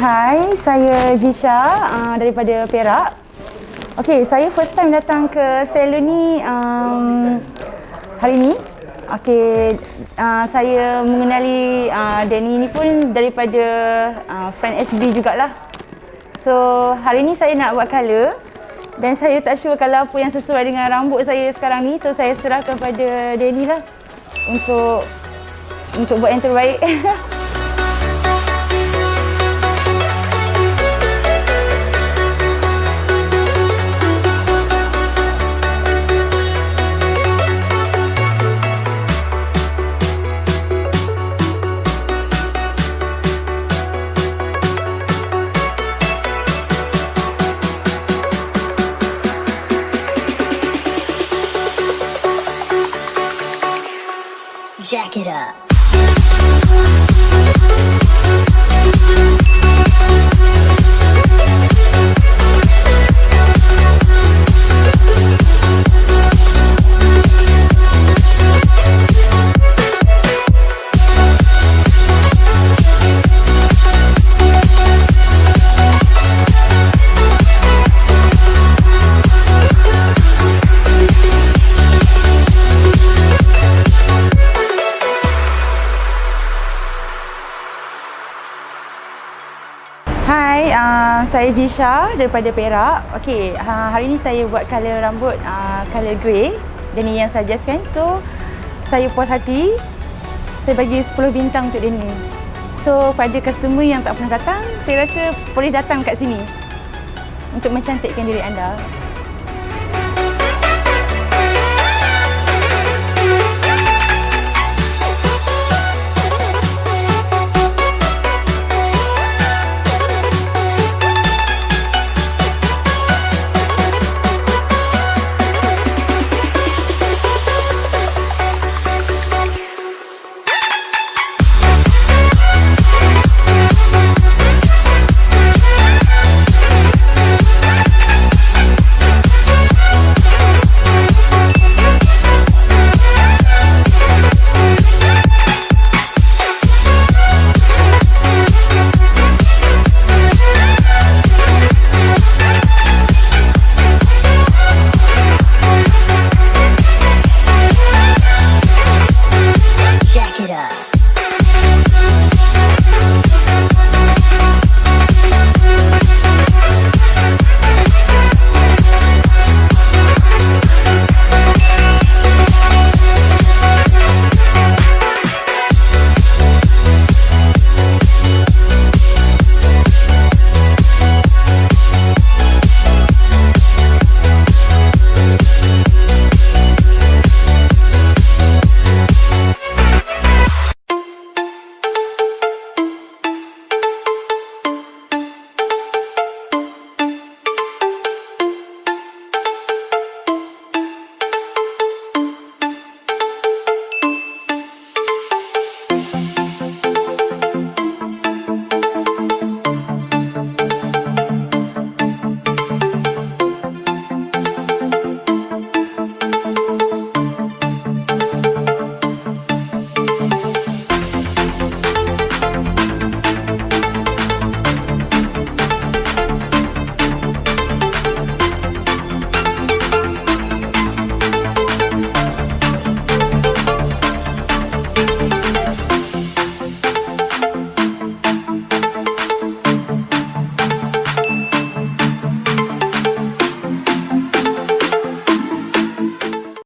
Hai, saya Jisha uh, daripada Perak. Okey, saya first time datang ke salon ni um, hari ni. Okey, uh, saya mengenali uh, Danny ni pun daripada uh, friend SB jugalah. So, hari ni saya nak buat color dan saya tak sure kalau apa yang sesuai dengan rambut saya sekarang ni. So, saya serahkan pada Danny lah untuk untuk buat yang terbaik. Jack it up. Uh, saya Jisha daripada Perak. Okey, uh, hari ni saya buat color rambut uh, color grey dan ni yang suggest kan. So, saya puas hati. Saya bagi 10 bintang untuk ni. So, pada customer yang tak pernah datang, saya rasa boleh datang kat sini untuk mencantikkan diri anda.